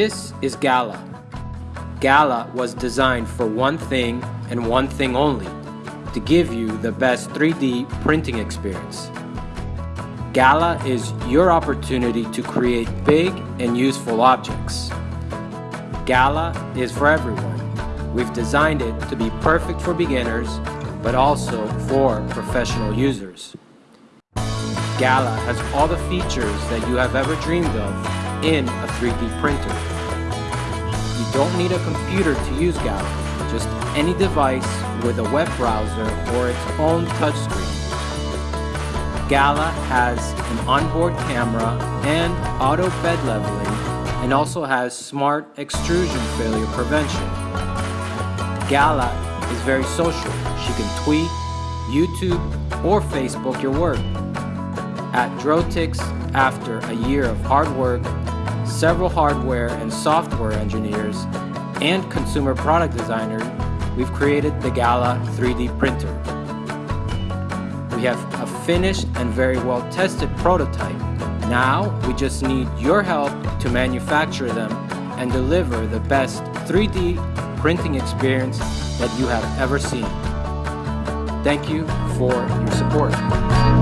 This is Gala. Gala was designed for one thing and one thing only, to give you the best 3D printing experience. Gala is your opportunity to create big and useful objects. Gala is for everyone. We've designed it to be perfect for beginners, but also for professional users. Gala has all the features that you have ever dreamed of in a 3D printer. You don't need a computer to use Gala, just any device with a web browser or its own touchscreen. Gala has an onboard camera and auto bed leveling and also has smart extrusion failure prevention. Gala is very social. She can tweet, YouTube, or Facebook your work. At Drotix, after a year of hard work, several hardware and software engineers, and consumer product designers, we've created the Gala 3D printer. We have a finished and very well tested prototype. Now we just need your help to manufacture them and deliver the best 3D printing experience that you have ever seen. Thank you for your support.